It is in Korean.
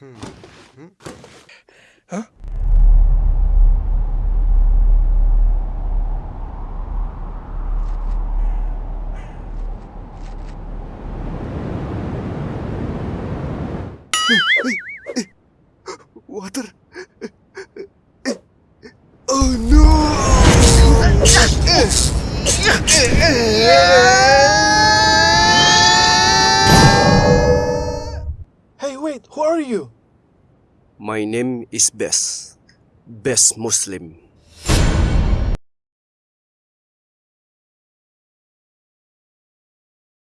Oh no! Wait, who are you? My name is Bess. Bess Muslim.